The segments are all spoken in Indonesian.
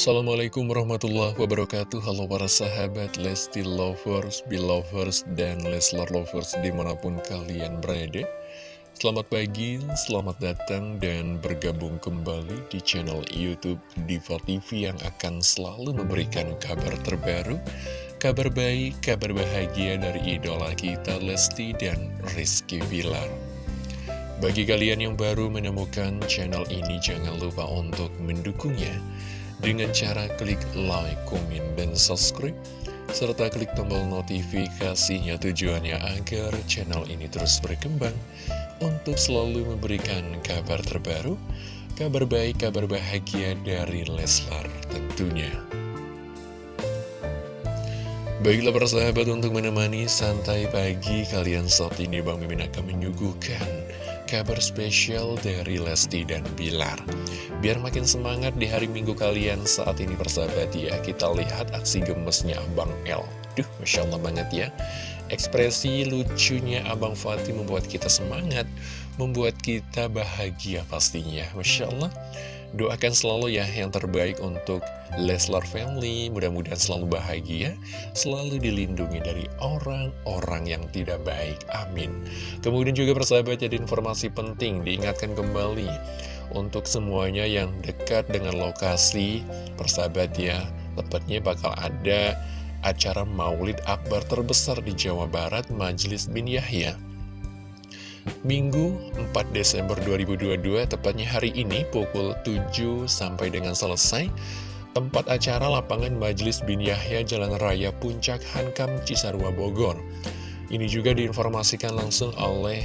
Assalamualaikum warahmatullahi wabarakatuh. Halo para sahabat Lesti Lovers, Belovers, dan Leslar Lovers di mana pun kalian berada. Selamat pagi, selamat datang dan bergabung kembali di channel Youtube Diva TV yang akan selalu memberikan kabar terbaru Kabar baik, kabar bahagia dari idola kita Lesti dan Rizky Bilar. Bagi kalian yang baru menemukan channel ini, jangan lupa untuk mendukungnya dengan cara klik like, komen, dan subscribe, serta klik tombol notifikasinya tujuannya agar channel ini terus berkembang untuk selalu memberikan kabar terbaru, kabar baik, kabar bahagia dari Leslar tentunya. Baiklah persahabat untuk menemani santai pagi kalian saat ini Bang Mimin akan menyuguhkan kabar spesial dari Lesti dan Bilar. Biar makin semangat di hari minggu kalian saat ini persahabat ya Kita lihat aksi gemesnya Abang L. Duh, Masya Allah banget ya. Ekspresi lucunya Abang Fatih membuat kita semangat Membuat kita bahagia pastinya Masya Allah Doakan selalu ya yang terbaik untuk Leslar Family. Mudah-mudahan selalu bahagia Selalu dilindungi dari orang-orang yang tidak baik. Amin. Kemudian juga persahabat jadi informasi penting Diingatkan kembali Untuk semuanya yang dekat dengan lokasi. Persahabat ya Tepatnya bakal ada acara maulid akbar terbesar di Jawa Barat Majelis bin Yahya Minggu 4 Desember 2022, tepatnya hari ini pukul 7 sampai dengan selesai, tempat acara lapangan Majelis Bin Yahya Jalan Raya Puncak Hankam Cisarua Bogor. Ini juga diinformasikan langsung oleh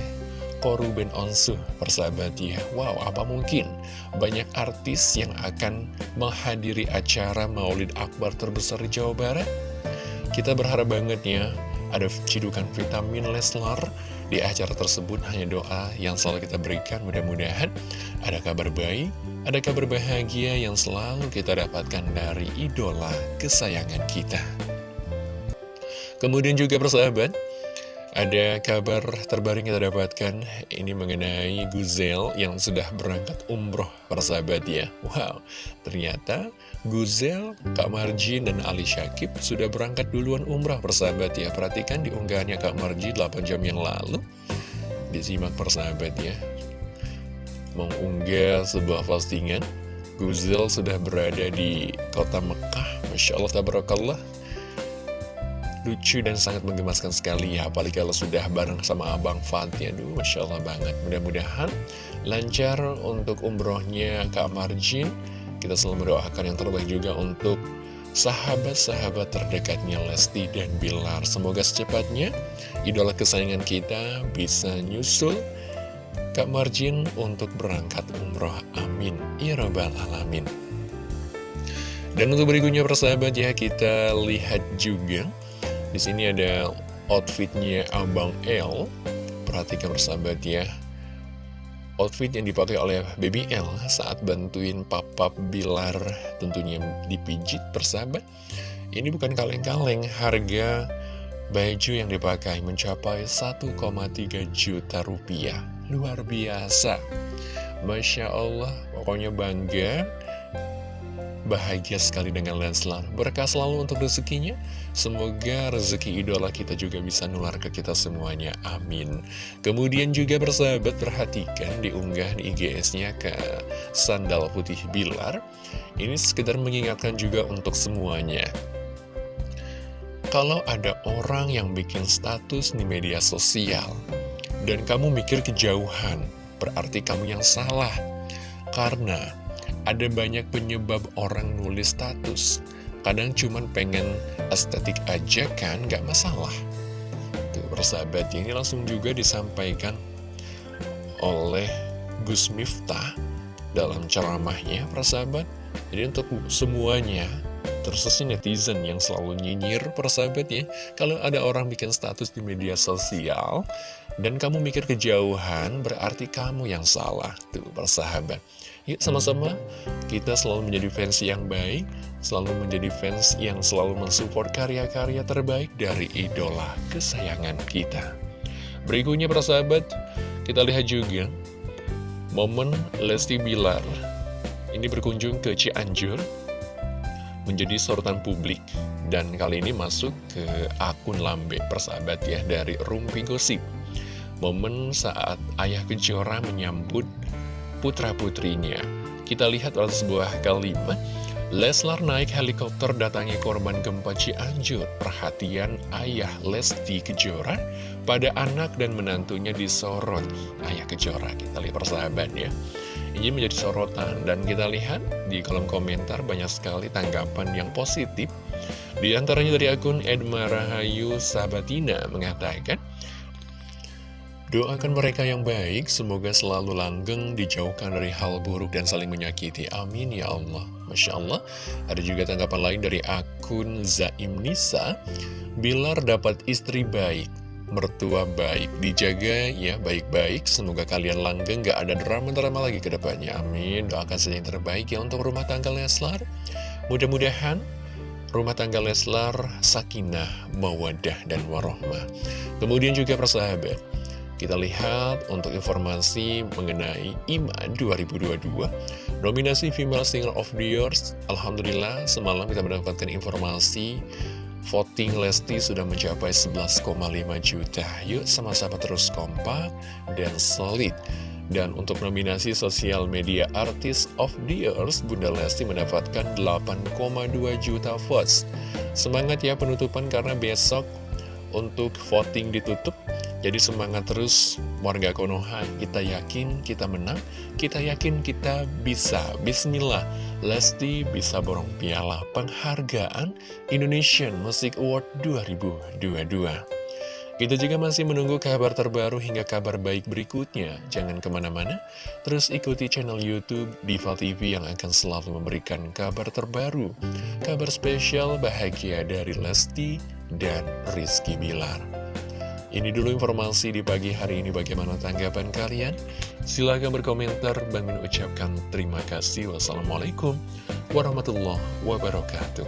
Koru Ben Onsu, persahabat ya. Wow, apa mungkin banyak artis yang akan menghadiri acara Maulid Akbar terbesar di Jawa Barat? Kita berharap banget ya, ada cidukan vitamin Leslar, di acara tersebut hanya doa yang selalu kita berikan mudah-mudahan ada kabar baik, ada kabar bahagia yang selalu kita dapatkan dari idola kesayangan kita. Kemudian juga persahabat, ada kabar terbaru yang kita dapatkan ini mengenai Guzel yang sudah berangkat umroh persahabat ya. Wow, ternyata Guzel, Kak Marjin, dan Ali Syakib sudah berangkat duluan umrah persahabat ya. Perhatikan di unggahannya Kak Marjin 8 jam yang lalu. Disimak persahabat ya. Mengunggah sebuah postingan. Guzel sudah berada di kota Mekah. Masya Allah, tabarakallah lucu dan sangat menggemaskan sekali ya. Apalagi kalau sudah bareng sama Abang Fatih. Aduh Masya Allah banget. Mudah-mudahan lancar untuk umrohnya Kak Marjin. Kita selalu mendoakan yang terbaik juga untuk sahabat-sahabat terdekatnya Lesti dan Bilar. Semoga secepatnya idola kesayangan kita bisa nyusul Kak Marjin untuk berangkat umroh. Amin. Ya alamin. Dan untuk berikutnya persahabat ya kita lihat juga di sini ada outfitnya Abang L. Perhatikan bersahabat ya. Outfit yang dipakai oleh Baby L saat bantuin Papa Bilar tentunya dipijit persahabat. Ini bukan kaleng-kaleng, harga baju yang dipakai mencapai 1,3 juta rupiah. Luar biasa. Masya Allah, pokoknya bangga bahagia sekali dengan Leslar. Berkah selalu untuk rezekinya. Semoga rezeki idola kita juga bisa nular ke kita semuanya. Amin. Kemudian juga bersahabat perhatikan di IGS-nya ke Sandal Putih Bilar. Ini sekedar mengingatkan juga untuk semuanya. Kalau ada orang yang bikin status di media sosial dan kamu mikir kejauhan, berarti kamu yang salah. Karena ada banyak penyebab orang nulis status. Kadang cuman pengen estetik aja kan, gak masalah. Tuh, persahabat, ini langsung juga disampaikan oleh Gus Miftah dalam ceramahnya, persahabat. Jadi untuk semuanya, terus netizen yang selalu nyinyir persahabat ya. Kalau ada orang bikin status di media sosial Dan kamu mikir kejauhan berarti kamu yang salah. Tuh persahabat. Yuk sama-sama. Kita selalu menjadi fans yang baik Selalu menjadi fans yang selalu mensupport karya-karya terbaik dari idola kesayangan kita. Berikutnya persahabat kita lihat juga Momen Lesti Bilar. Ini berkunjung ke Cianjur menjadi sorotan publik dan kali ini masuk ke akun lambe persahabat ya dari Rumpi Gosip momen saat ayah Kejora menyambut putra-putrinya kita lihat oleh sebuah kalimat Leslar naik helikopter datangi korban gempa Cianjur. Perhatian ayah Lesti Kejora pada anak dan menantunya disorot. Ayah Kejora, kita lihat persahabat ya. Ini menjadi sorotan dan kita lihat di kolom komentar banyak sekali tanggapan yang positif. Di antaranya dari akun Edma Rahayu Sabatina mengatakan, Doakan mereka yang baik, semoga selalu langgeng, dijauhkan dari hal buruk dan saling menyakiti. Amin ya Allah. Masya Allah. Ada juga tanggapan lain dari akun Zaim Nisa. Bilar dapat istri baik, mertua baik, dijaga ya baik-baik. Semoga kalian langgeng, gak ada drama-drama lagi ke depannya. Amin. Doakan saja yang terbaik ya untuk rumah tangga Leslar. Mudah-mudahan rumah tangga Leslar sakinah, mawadah, dan warohmah. Kemudian juga persahabat, kita lihat untuk informasi mengenai IMA 2022 Nominasi Female Singer of the Year Alhamdulillah semalam kita mendapatkan informasi Voting Lesti sudah mencapai 11,5 juta. Yuk sama-sama terus kompak dan solid. Dan untuk nominasi Sosial Media Artist of the Year, Bunda Lesti mendapatkan 8,2 juta votes. Semangat ya penutupan karena besok untuk voting ditutup. Jadi semangat terus warga Konoha, kita yakin kita menang, kita yakin kita bisa. Bismillah, Lesti bisa borong piala penghargaan Indonesian Music Award 2022. Kita juga masih menunggu kabar terbaru hingga kabar baik berikutnya. Jangan ke mana-mana, terus ikuti channel Youtube Diva TV yang akan selalu memberikan kabar terbaru. Kabar spesial bahagia dari Lesti dan Rizky Bilar. Ini dulu informasi di pagi hari ini bagaimana tanggapan kalian? Silahkan berkomentar, Min ucapkan terima kasih. Wassalamualaikum warahmatullahi wabarakatuh.